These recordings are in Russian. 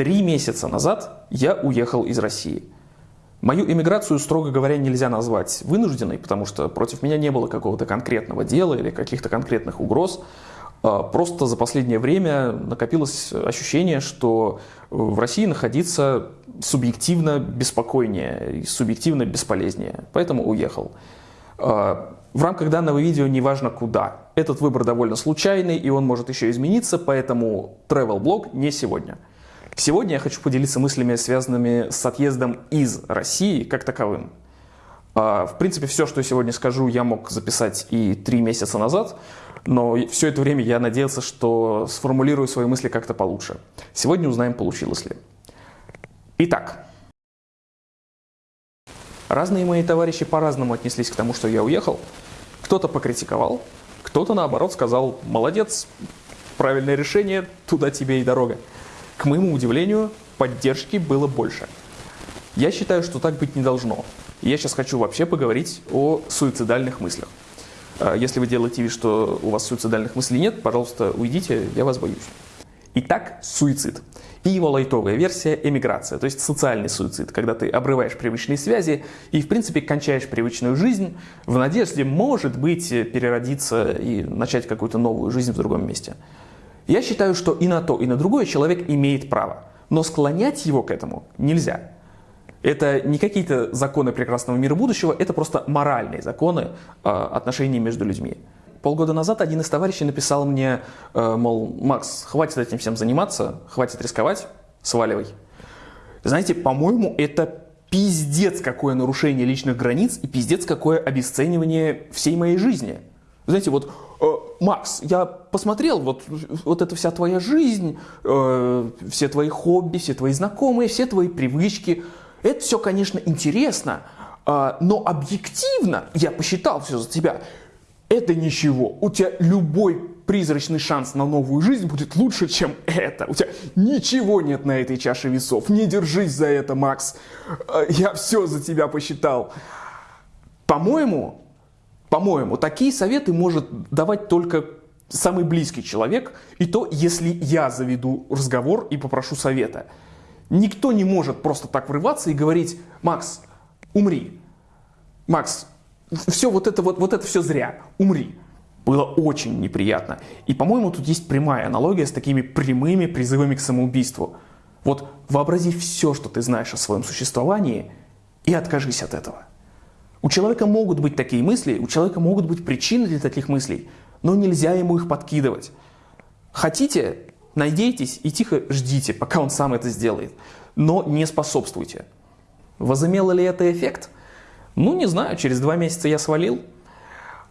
Три месяца назад я уехал из России. Мою эмиграцию, строго говоря, нельзя назвать вынужденной, потому что против меня не было какого-то конкретного дела или каких-то конкретных угроз. А, просто за последнее время накопилось ощущение, что в России находиться субъективно беспокойнее и субъективно бесполезнее. Поэтому уехал. А, в рамках данного видео неважно куда. Этот выбор довольно случайный и он может еще измениться, поэтому travel блог не сегодня. Сегодня я хочу поделиться мыслями, связанными с отъездом из России как таковым. А, в принципе, все, что я сегодня скажу, я мог записать и три месяца назад, но все это время я надеялся, что сформулирую свои мысли как-то получше. Сегодня узнаем, получилось ли. Итак, разные мои товарищи по-разному отнеслись к тому, что я уехал. Кто-то покритиковал, кто-то наоборот сказал «молодец, правильное решение, туда тебе и дорога». К моему удивлению, поддержки было больше. Я считаю, что так быть не должно. Я сейчас хочу вообще поговорить о суицидальных мыслях. А, если вы делаете вид, что у вас суицидальных мыслей нет, пожалуйста, уйдите, я вас боюсь. Итак, суицид. И его лайтовая версия – эмиграция, то есть социальный суицид, когда ты обрываешь привычные связи и, в принципе, кончаешь привычную жизнь в надежде, может быть, переродиться и начать какую-то новую жизнь в другом месте. Я считаю, что и на то, и на другое человек имеет право, но склонять его к этому нельзя. Это не какие-то законы прекрасного мира будущего, это просто моральные законы э, отношений между людьми. Полгода назад один из товарищей написал мне, э, мол, Макс, хватит этим всем заниматься, хватит рисковать, сваливай. Знаете, по-моему, это пиздец какое нарушение личных границ и пиздец какое обесценивание всей моей жизни. Знаете, вот, э, Макс, я посмотрел, вот, вот эта вся твоя жизнь, э, все твои хобби, все твои знакомые, все твои привычки – это все, конечно, интересно, а, но объективно, я посчитал все за тебя, это ничего. У тебя любой призрачный шанс на новую жизнь будет лучше, чем это. У тебя ничего нет на этой чаше весов. Не держись за это, Макс. А, я все за тебя посчитал. По-моему, по-моему, такие советы может давать только самый близкий человек, и то, если я заведу разговор и попрошу совета. Никто не может просто так врываться и говорить, Макс, умри. Макс, все вот это, вот, вот это все зря, умри. Было очень неприятно. И, по-моему, тут есть прямая аналогия с такими прямыми призывами к самоубийству. Вот вообрази все, что ты знаешь о своем существовании, и откажись от этого. У человека могут быть такие мысли, у человека могут быть причины для таких мыслей, но нельзя ему их подкидывать. Хотите, Надейтесь и тихо ждите, пока он сам это сделает. Но не способствуйте. Возымело ли это эффект? Ну, не знаю, через два месяца я свалил.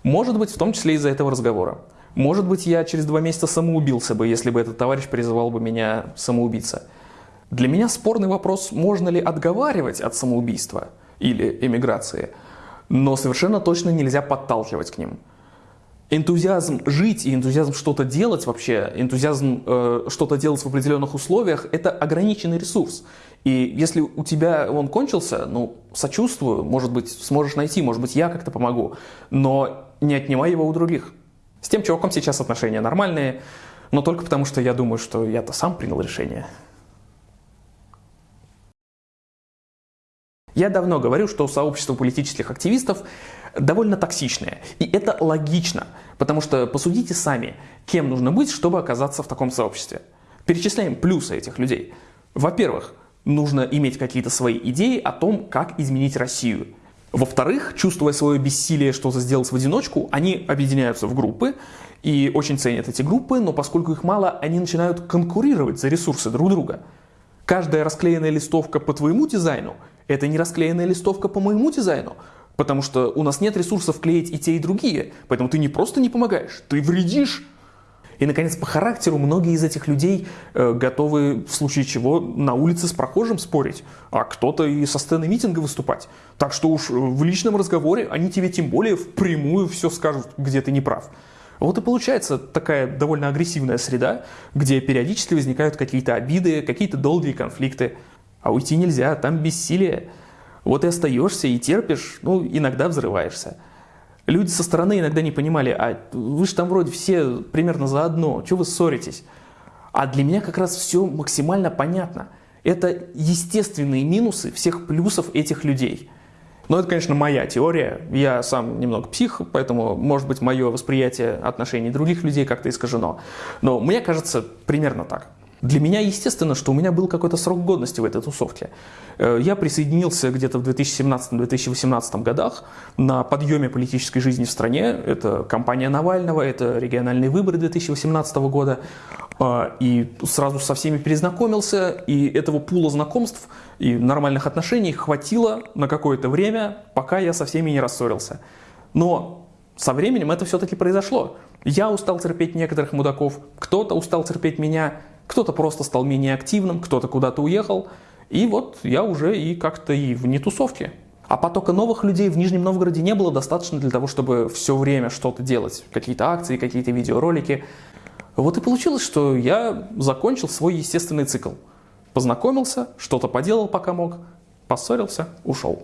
Может быть, в том числе из-за этого разговора. Может быть, я через два месяца самоубился бы, если бы этот товарищ призывал бы меня самоубиться. Для меня спорный вопрос, можно ли отговаривать от самоубийства или эмиграции, но совершенно точно нельзя подталкивать к ним энтузиазм жить и энтузиазм что-то делать вообще, энтузиазм э, что-то делать в определенных условиях, это ограниченный ресурс. И если у тебя он кончился, ну, сочувствую, может быть, сможешь найти, может быть, я как-то помогу, но не отнимай его у других. С тем чуваком сейчас отношения нормальные, но только потому, что я думаю, что я-то сам принял решение. Я давно говорю, что сообщество политических активистов довольно токсичное. И это логично, потому что посудите сами, кем нужно быть, чтобы оказаться в таком сообществе. Перечисляем плюсы этих людей. Во-первых, нужно иметь какие-то свои идеи о том, как изменить Россию. Во-вторых, чувствуя свое бессилие что-то сделать в одиночку, они объединяются в группы и очень ценят эти группы, но поскольку их мало, они начинают конкурировать за ресурсы друг друга. Каждая расклеенная листовка по твоему дизайну – это не расклеенная листовка по моему дизайну. Потому что у нас нет ресурсов клеить и те, и другие. Поэтому ты не просто не помогаешь, ты вредишь. И, наконец, по характеру многие из этих людей э, готовы в случае чего на улице с прохожим спорить, а кто-то и со сцены митинга выступать. Так что уж в личном разговоре они тебе тем более впрямую все скажут, где ты не прав. Вот и получается такая довольно агрессивная среда, где периодически возникают какие-то обиды, какие-то долгие конфликты. А уйти нельзя, там бессилие. Вот и остаешься и терпишь, ну, иногда взрываешься. Люди со стороны иногда не понимали, а вы же там вроде все примерно заодно, что вы ссоритесь? А для меня как раз все максимально понятно – Это естественные минусы всех плюсов этих людей. Но это, конечно, моя теория. Я сам немного псих, поэтому, может быть, мое восприятие отношений других людей как-то искажено. Но мне кажется примерно так. Для меня естественно, что у меня был какой-то срок годности в этой тусовке. Э, я присоединился где-то в 2017-2018 годах на подъеме политической жизни в стране. Это кампания Навального, это региональные выборы 2018 года. Э, и сразу со всеми перезнакомился, и этого пула знакомств и нормальных отношений хватило на какое-то время, пока я со всеми не рассорился. Но со временем это все-таки произошло. Я устал терпеть некоторых мудаков, кто-то устал терпеть меня, кто-то просто стал менее активным, кто-то куда-то уехал. И вот я уже и как-то и вне тусовки. А потока новых людей в Нижнем Новгороде не было достаточно для того, чтобы все время что-то делать. Какие-то акции, какие-то видеоролики. Вот и получилось, что я закончил свой естественный цикл. Познакомился, что-то поделал, пока мог, поссорился, ушел.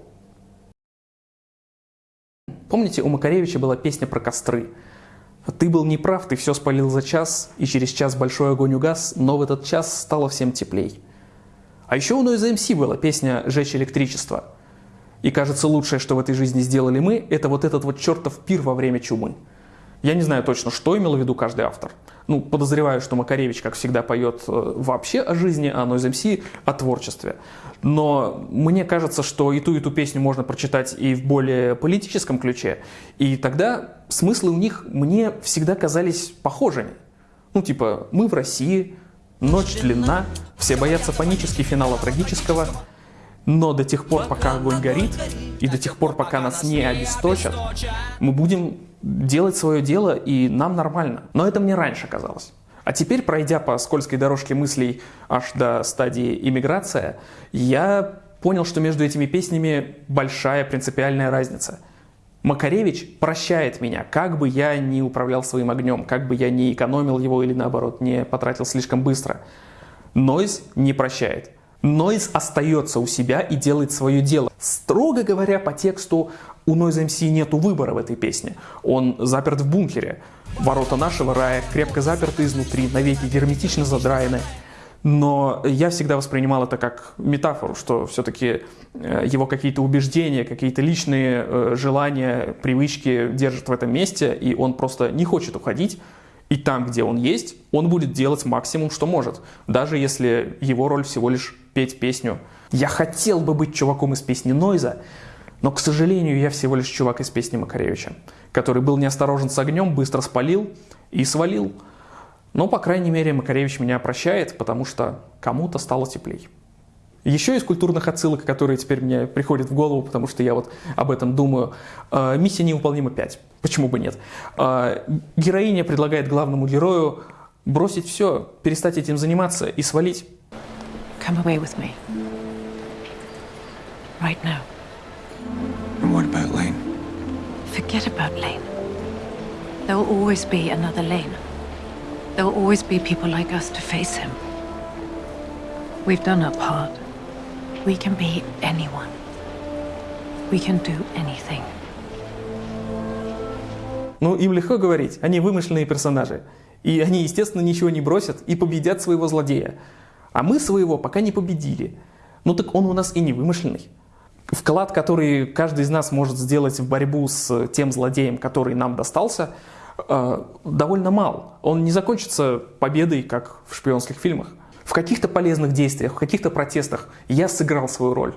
Помните, у Макаревича была песня про костры – ты был неправ, ты все спалил за час, и через час большой огонь угас, но в этот час стало всем теплей. А еще у Noise MC была песня «Жечь электричество». И кажется, лучшее, что в этой жизни сделали мы, это вот этот вот чертов пир во время чумы. Я не знаю точно, что имел в виду каждый автор. Ну, подозреваю, что Макаревич, как всегда, поет э, вообще о жизни, а Noise MC о творчестве. Но мне кажется, что и ту, и ту песню можно прочитать и в более политическом ключе. И тогда смыслы у них мне всегда казались похожими. Ну, типа, мы в России, ночь длинна, все боятся панически финала трагического, но до тех пор, пока огонь горит, и до тех пор, пока нас не обесточат, мы будем делать свое дело, и нам нормально. Но это мне раньше казалось. А теперь, пройдя по скользкой дорожке мыслей аж до стадии иммиграция, я понял, что между этими песнями большая принципиальная разница. Макаревич прощает меня, как бы я ни управлял своим огнем, как бы я не экономил его или наоборот не потратил слишком быстро. Нойз не прощает. Нойз остается у себя и делает свое дело. Строго говоря, по тексту у Noise MC нету выбора в этой песне. Он заперт в бункере. Ворота нашего рая крепко заперты изнутри, навеки герметично задраены. Но я всегда воспринимал это как метафору, что все-таки э, его какие-то убеждения, какие-то личные э, желания, привычки держат в этом месте, и он просто не хочет уходить. И там, где он есть, он будет делать максимум, что может, даже если его роль всего лишь петь песню. Я хотел бы быть чуваком из песни Нойза, но, к сожалению, я всего лишь чувак из песни Макаревича, который был неосторожен с огнем, быстро спалил и свалил. Но, по крайней мере, Макаревич меня прощает, потому что кому-то стало теплей. Еще из культурных отсылок, которые теперь мне приходят в голову, потому что я вот об этом думаю. Э, Миссия невыполнима 5. Почему бы нет? Э, героиня предлагает главному герою бросить все, перестать этим заниматься и свалить. Come away with me. Right now. And what about Lane? Forget about Lane. There will always be another Lane. There will always be people like us to face him. We've done our part. We can be anyone. We can do anything. Ну, им легко говорить, они вымышленные персонажи. И они, естественно, ничего не бросят и победят своего злодея. А мы своего пока не победили. Ну так он у нас и не вымышленный. Вклад, который каждый из нас может сделать в борьбу с тем злодеем, который нам достался, э, довольно мал. Он не закончится победой, как в шпионских фильмах. В каких-то полезных действиях, в каких-то протестах я сыграл свою роль.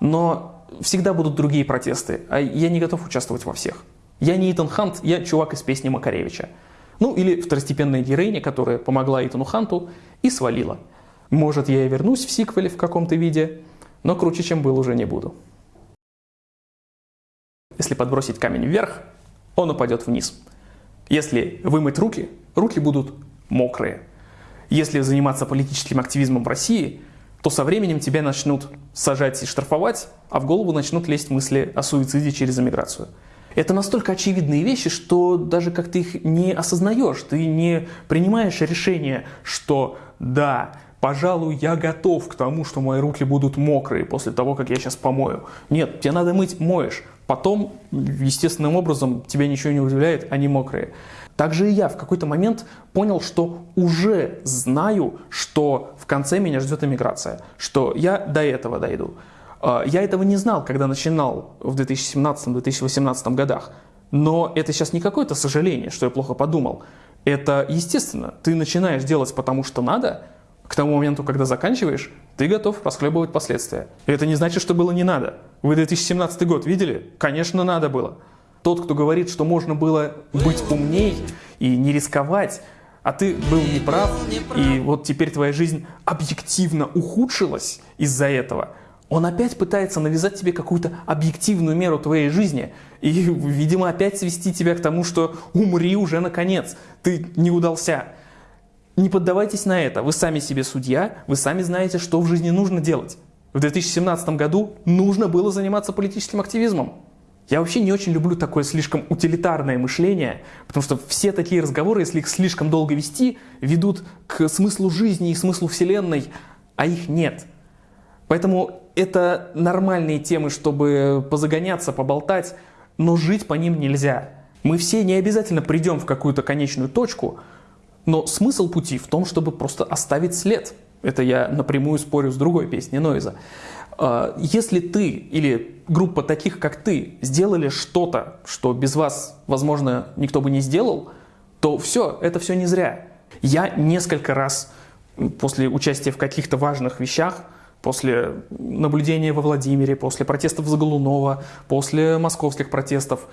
Но всегда будут другие протесты, а я не готов участвовать во всех. Я не Итан Хант, я чувак из песни Макаревича. Ну или второстепенная героиня, которая помогла Итану Ханту и свалила. Может, я и вернусь в сиквеле в каком-то виде, но круче, чем был, уже не буду. Если подбросить камень вверх, он упадет вниз. Если вымыть руки, руки будут мокрые. Если заниматься политическим активизмом в России, то со временем тебя начнут сажать и штрафовать, а в голову начнут лезть мысли о суициде через эмиграцию. Это настолько очевидные вещи, что даже как ты их не осознаешь, ты не принимаешь решение, что да, Пожалуй, я готов к тому, что мои руки будут мокрые после того, как я сейчас помою. Нет, тебе надо мыть, моешь. Потом, естественным образом, тебя ничего не удивляет, они мокрые. Также и я в какой-то момент понял, что уже знаю, что в конце меня ждет иммиграция, что я до этого дойду. А, я этого не знал, когда начинал в 2017-2018 годах. Но это сейчас не какое-то сожаление, что я плохо подумал. Это естественно. Ты начинаешь делать потому, что надо, к тому моменту, когда заканчиваешь, ты готов расхлебывать последствия. И это не значит, что было не надо. Вы 2017 год видели? Конечно, надо было. Тот, кто говорит, что можно было быть умней и не рисковать, а ты был неправ, и вот теперь твоя жизнь объективно ухудшилась из-за этого, он опять пытается навязать тебе какую-то объективную меру твоей жизни и, видимо, опять свести тебя к тому, что умри уже наконец, ты не удался. Не поддавайтесь на это, вы сами себе судья, вы сами знаете, что в жизни нужно делать. В 2017 году нужно было заниматься политическим активизмом. Я вообще не очень люблю такое слишком утилитарное мышление, потому что все такие разговоры, если их слишком долго вести, ведут к смыслу жизни и смыслу Вселенной, а их нет. Поэтому это нормальные темы, чтобы позагоняться, поболтать, но жить по ним нельзя. Мы все не обязательно придем в какую-то конечную точку, но смысл пути в том, чтобы просто оставить след. Это я напрямую спорю с другой песней Нойза. А, если ты или группа таких, как ты, сделали что-то, что без вас, возможно, никто бы не сделал, то все, это все не зря. Я несколько раз после участия в каких-то важных вещах, после наблюдения во Владимире, после протестов Заголунова, после московских протестов,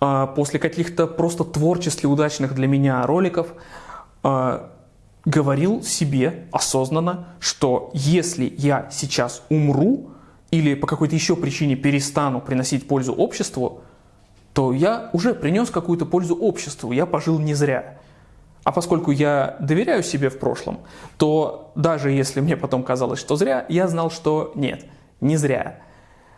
а, после каких-то просто творчески удачных для меня роликов, а, говорил себе осознанно, что если я сейчас умру или по какой-то еще причине перестану приносить пользу обществу, то я уже принес какую-то пользу обществу, я пожил не зря. А поскольку я доверяю себе в прошлом, то даже если мне потом казалось, что зря, я знал, что нет, не зря.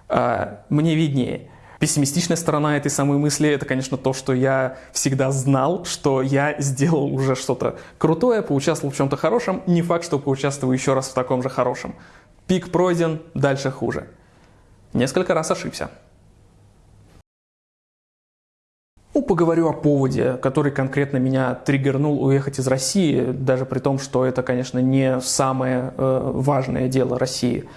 А, мне виднее. Пессимистичная сторона этой самой мысли – это, конечно, то, что я всегда знал, что я сделал уже что-то крутое, поучаствовал в чем-то хорошем. Не факт, что поучаствую еще раз в таком же хорошем. Пик пройден, дальше хуже. Несколько раз ошибся. Ну, поговорю о поводе, который конкретно меня триггернул уехать из России, даже при том, что это, конечно, не самое э, важное дело России.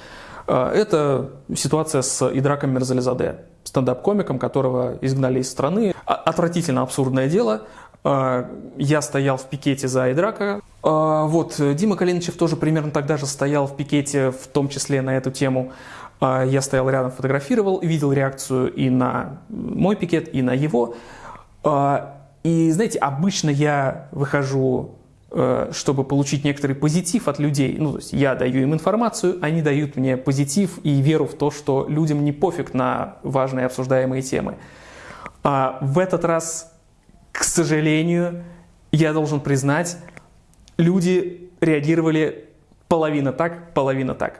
Э, это ситуация с Идраком Мерзализаде стендап-комиком, которого изгнали из страны. А, отвратительно абсурдное дело. А, я стоял в пикете за Айдрака. А, вот, Дима Калиничев тоже примерно тогда же стоял в пикете, в том числе на эту тему. Я стоял рядом, фотографировал, видел реакцию и на мой пикет, и на его. И, знаете, обычно я выхожу чтобы получить некоторый позитив от людей. Ну, то есть я даю им информацию, они дают мне позитив и веру в то, что людям не пофиг на важные обсуждаемые темы. А в этот раз, к сожалению, я должен признать, люди реагировали половина так, половина так.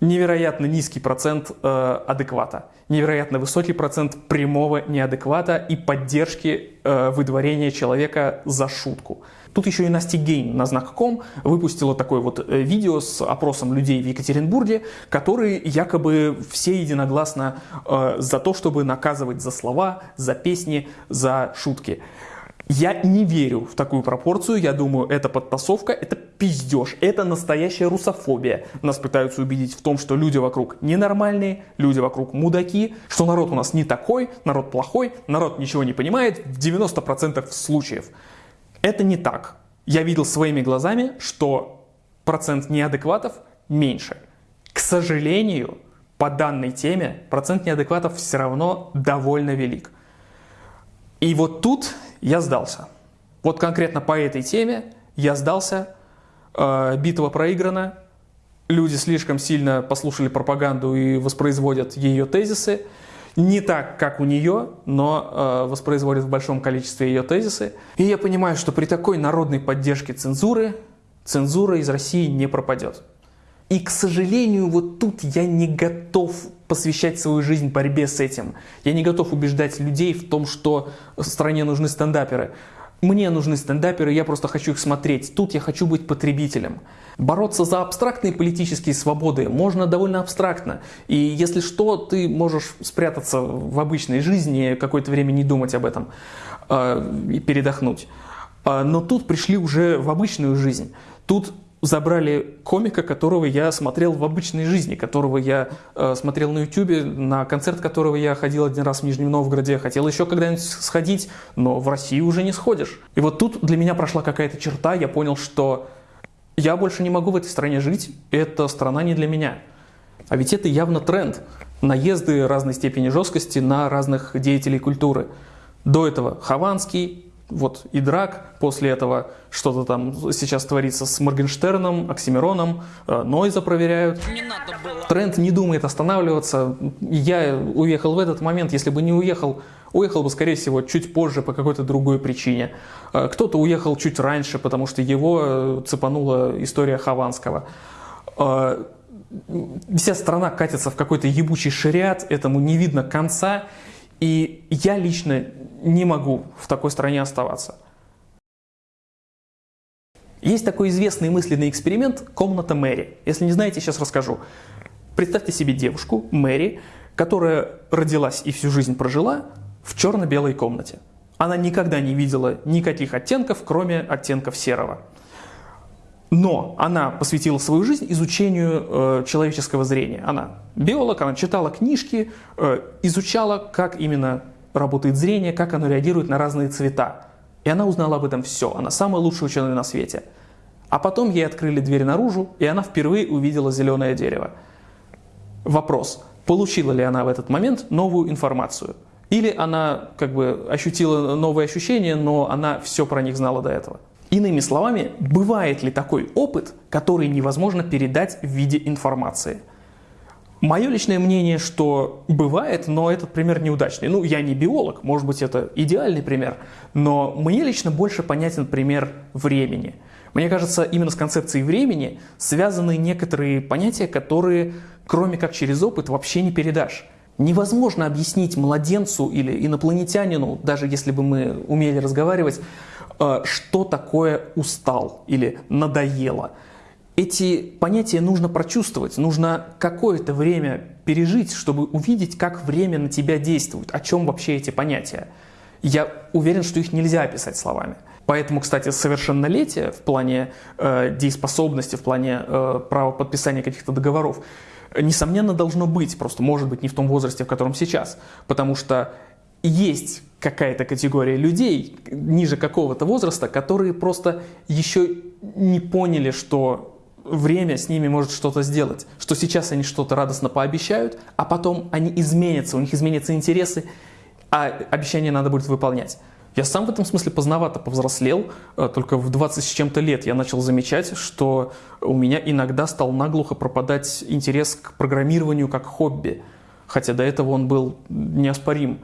Невероятно низкий процент э, адеквата, невероятно высокий процент прямого неадеквата и поддержки э, выдворения человека за шутку. Тут еще и Настя Гейн на знак.ком выпустила такое вот э, видео с опросом людей в Екатеринбурге, которые якобы все единогласно э, за то, чтобы наказывать за слова, за песни, за шутки. Я не верю в такую пропорцию, я думаю, это подтасовка, это пиздеж, это настоящая русофобия. Нас пытаются убедить в том, что люди вокруг ненормальные, люди вокруг мудаки, что народ у нас не такой, народ плохой, народ ничего не понимает в 90% случаев. Это не так. Я видел своими глазами, что процент неадекватов меньше. К сожалению, по данной теме процент неадекватов все равно довольно велик. И вот тут я сдался. Вот конкретно по этой теме я сдался, э, битва проиграна, люди слишком сильно послушали пропаганду и воспроизводят ее тезисы, не так, как у нее, но э, воспроизводит в большом количестве ее тезисы. И я понимаю, что при такой народной поддержке цензуры, цензура из России не пропадет. И, к сожалению, вот тут я не готов посвящать свою жизнь борьбе с этим. Я не готов убеждать людей в том, что стране нужны стендаперы. Мне нужны стендаперы, я просто хочу их смотреть. Тут я хочу быть потребителем. Бороться за абстрактные политические свободы можно довольно абстрактно. И если что, ты можешь спрятаться в обычной жизни, какое-то время не думать об этом э, и передохнуть. Э, но тут пришли уже в обычную жизнь. Тут забрали комика, которого я смотрел в обычной жизни, которого я э, смотрел на ютюбе, на концерт которого я ходил один раз в Нижнем Новгороде, хотел еще когда-нибудь сходить, но в России уже не сходишь. И вот тут для меня прошла какая-то черта, я понял, что я больше не могу в этой стране жить, эта страна не для меня. А ведь это явно тренд. Наезды разной степени жесткости на разных деятелей культуры. До этого Хованский, вот и драк, после этого что-то там сейчас творится с Моргенштерном, Оксимироном, э, Нойза проверяют. Не Тренд не думает останавливаться. Я уехал в этот момент, если бы не уехал, уехал бы, скорее всего, чуть позже по какой-то другой причине. Э, кто-то уехал чуть раньше, потому что его э, цепанула история Хованского. Вся страна катится в какой-то ебучий шариат, этому не видно конца. И я лично не могу в такой стране оставаться. Есть такой известный мысленный эксперимент «Комната Мэри». Если не знаете, сейчас расскажу. Представьте себе девушку, Мэри, которая родилась и всю жизнь прожила в черно-белой комнате. Она никогда не видела никаких оттенков, кроме оттенков серого. Но она посвятила свою жизнь изучению э, человеческого зрения. Она биолог, она читала книжки, э, изучала, как именно работает зрение, как оно реагирует на разные цвета. И она узнала об этом все. Она самая лучшая ученая на свете. А потом ей открыли дверь наружу, и она впервые увидела зеленое дерево. Вопрос, получила ли она в этот момент новую информацию? Или она как бы ощутила новые ощущения, но она все про них знала до этого? Иными словами, бывает ли такой опыт, который невозможно передать в виде информации? Мое личное мнение, что бывает, но этот пример неудачный. Ну, я не биолог, может быть, это идеальный пример, но мне лично больше понятен пример времени. Мне кажется, именно с концепцией времени связаны некоторые понятия, которые, кроме как через опыт, вообще не передашь. Невозможно объяснить младенцу или инопланетянину, даже если бы мы умели разговаривать, что такое устал или надоело. Эти понятия нужно прочувствовать, нужно какое-то время пережить, чтобы увидеть, как время на тебя действует, о чем вообще эти понятия. Я уверен, что их нельзя описать словами. Поэтому, кстати, совершеннолетие в плане э, дееспособности, в плане э, права подписания каких-то договоров, несомненно, должно быть, просто может быть не в том возрасте, в котором сейчас. Потому что есть какая-то категория людей ниже какого-то возраста, которые просто еще не поняли, что время с ними может что-то сделать, что сейчас они что-то радостно пообещают, а потом они изменятся, у них изменятся интересы, а обещания надо будет выполнять. Я сам в этом смысле поздновато повзрослел, э, только в 20 с чем-то лет я начал замечать, что у меня иногда стал наглухо пропадать интерес к программированию как хобби, хотя до этого он был неоспорим.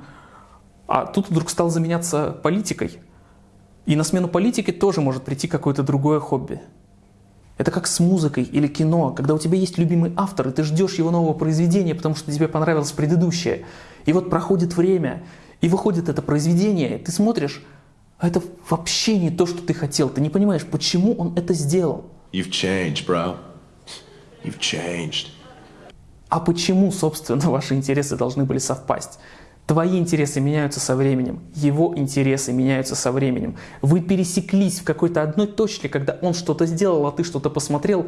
А тут вдруг стал заменяться политикой. И на смену политике тоже может прийти какое-то другое хобби. Это как с музыкой или кино, когда у тебя есть любимый автор, и ты ждешь его нового произведения, потому что тебе понравилось предыдущее. И вот проходит время, и выходит это произведение, ты смотришь, а это вообще не то, что ты хотел. Ты не понимаешь, почему он это сделал. You've changed, bro. You've changed. А почему, собственно, ваши интересы должны были совпасть? Твои интересы меняются со временем, его интересы меняются со временем. Вы пересеклись в какой-то одной точке, когда он что-то сделал, а ты что-то посмотрел,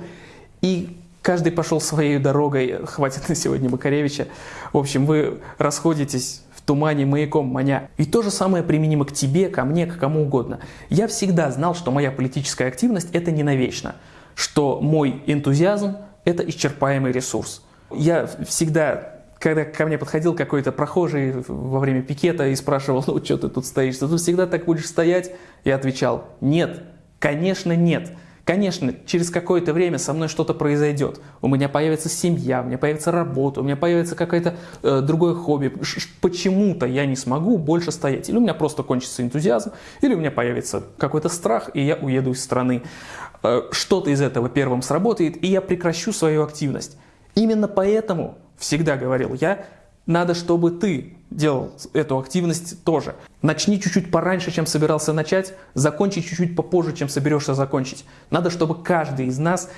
и каждый пошел своей дорогой, хватит на сегодня Макаревича. В общем, вы расходитесь в тумане маяком маня. И то же самое применимо к тебе, ко мне, к кому угодно. Я всегда знал, что моя политическая активность – это не навечно, что мой энтузиазм – это исчерпаемый ресурс. Я всегда когда ко мне подходил какой-то прохожий во время пикета и спрашивал, ну что ты тут стоишь, ты тут всегда так будешь стоять? Я отвечал, нет, конечно нет. Конечно, через какое-то время со мной что-то произойдет. У меня появится семья, у меня появится работа, у меня появится какое-то э, другое хобби. Почему-то я не смогу больше стоять. Или у меня просто кончится энтузиазм, или у меня появится какой-то страх, и я уеду из страны. Э, что-то из этого первым сработает, и я прекращу свою активность. Именно поэтому всегда говорил я, надо, чтобы ты делал эту активность тоже. Начни чуть-чуть пораньше, чем собирался начать, закончи чуть-чуть попозже, чем соберешься закончить. Надо, чтобы каждый из нас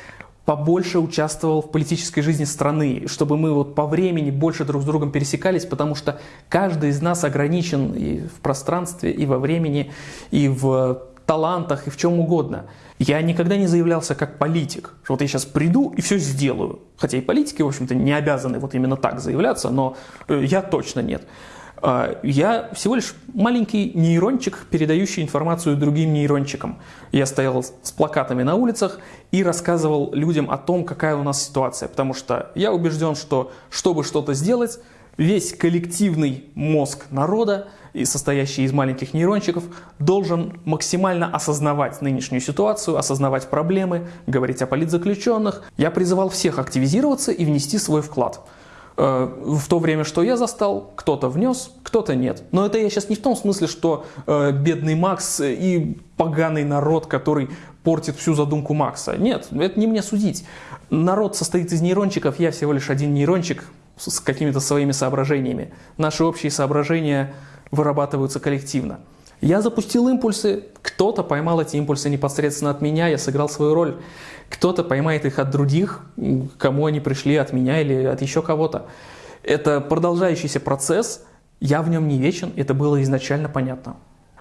побольше участвовал в политической жизни страны, чтобы мы вот по времени больше друг с другом пересекались, потому что каждый из нас ограничен и в пространстве, и во времени, и в талантах, и в чем угодно. Я никогда не заявлялся как политик, что вот я сейчас приду и все сделаю. Хотя и политики, в общем-то, не обязаны вот именно так заявляться, но э, я точно нет. А, я всего лишь маленький нейрончик, передающий информацию другим нейрончикам. Я стоял с плакатами на улицах и рассказывал людям о том, какая у нас ситуация. Потому что я убежден, что чтобы что-то сделать, весь коллективный мозг народа состоящий из маленьких нейрончиков, должен максимально осознавать нынешнюю ситуацию, осознавать проблемы, говорить о политзаключенных. Я призывал всех активизироваться и внести свой вклад. Э, в то время, что я застал, кто-то внес, кто-то нет. Но это я сейчас не в том смысле, что э, бедный Макс и поганый народ, который портит всю задумку Макса. Нет, это не мне судить. Народ состоит из нейрончиков, я всего лишь один нейрончик с какими-то своими соображениями. Наши общие соображения вырабатываются коллективно. Я запустил импульсы, кто-то поймал эти импульсы непосредственно от меня, я сыграл свою роль. Кто-то поймает их от других, кому они пришли, от меня или от еще кого-то. Это продолжающийся процесс, я в нем не вечен, это было изначально понятно.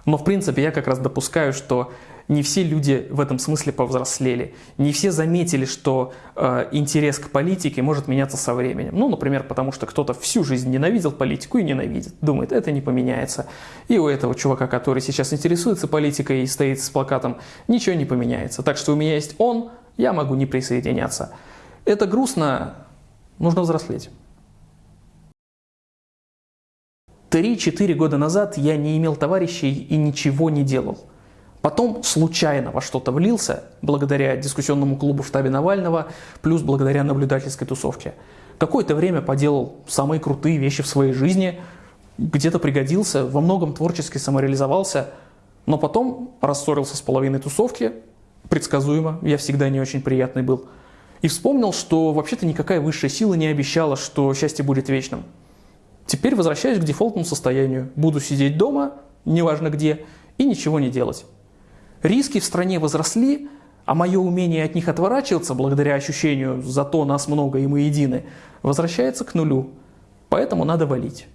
Но в принципе я как раз допускаю, что не все люди в этом смысле повзрослели. Не все заметили, что э, интерес к политике может меняться со временем. Ну, например, потому что кто-то всю жизнь ненавидел политику и ненавидит. Думает, это не поменяется. И у этого чувака, который сейчас интересуется политикой и стоит с плакатом, ничего не поменяется. Так что у меня есть он, я могу не присоединяться. Это грустно, нужно взрослеть. Три-четыре года назад я не имел товарищей и ничего не делал. Потом случайно во что-то влился, благодаря дискуссионному клубу в штабе Навального, плюс благодаря наблюдательской тусовке. Какое-то время поделал самые крутые вещи в своей жизни, где-то пригодился, во многом творчески самореализовался, но потом рассорился с половиной тусовки, предсказуемо, я всегда не очень приятный был, и вспомнил, что вообще-то никакая высшая сила не обещала, что счастье будет вечным. Теперь возвращаюсь к дефолтному состоянию. Буду сидеть дома, неважно где, и ничего не делать. Риски в стране возросли, а мое умение от них отворачиваться, благодаря ощущению «зато нас много и мы едины», возвращается к нулю. Поэтому надо валить.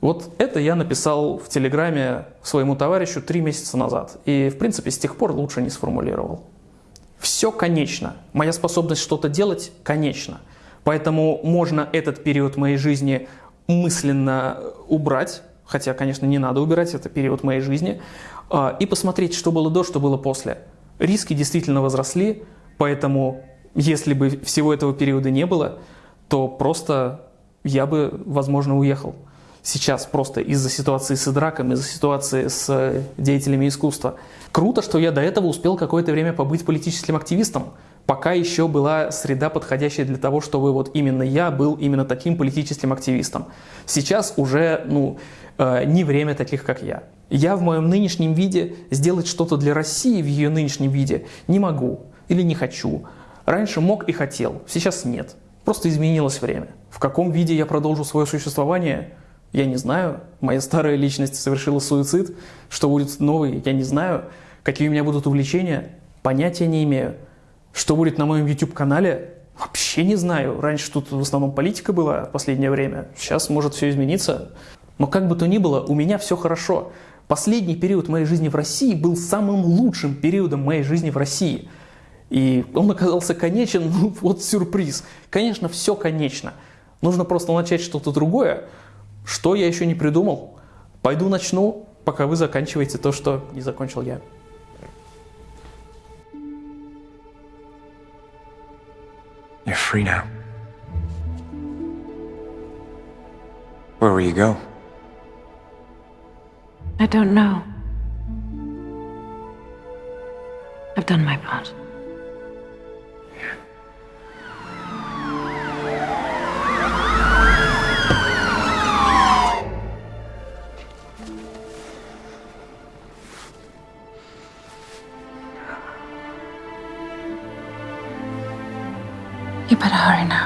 Вот это я написал в Телеграме своему товарищу три месяца назад. И, в принципе, с тех пор лучше не сформулировал. Все конечно. Моя способность что-то делать конечна. Поэтому можно этот период моей жизни мысленно убрать, хотя, конечно, не надо убирать, это период моей жизни, а, и посмотреть, что было до, что было после. Риски действительно возросли, поэтому если бы всего этого периода не было, то просто я бы, возможно, уехал. Сейчас просто из-за ситуации с Идраком, из-за ситуации с деятелями искусства. Круто, что я до этого успел какое-то время побыть политическим активистом, пока еще была среда, подходящая для того, чтобы вот именно я был именно таким политическим активистом. Сейчас уже ну, э, не время таких, как я. Я в моем нынешнем виде сделать что-то для России в ее нынешнем виде не могу или не хочу. Раньше мог и хотел, сейчас нет. Просто изменилось время. В каком виде я продолжу свое существование, я не знаю. Моя старая личность совершила суицид. Что будет новый, я не знаю. Какие у меня будут увлечения, понятия не имею. Что будет на моем YouTube-канале, вообще не знаю. Раньше тут в основном политика была в последнее время. Сейчас может все измениться. Но как бы то ни было, у меня все хорошо. Последний период моей жизни в России был самым лучшим периодом моей жизни в России. И он оказался конечен, ну вот сюрприз. Конечно, все конечно. Нужно просто начать что-то другое. Что я еще не придумал? Пойду начну, пока вы заканчиваете то, что не закончил я. You're free now. Where will you go? I don't know. I've done my part. Very nice.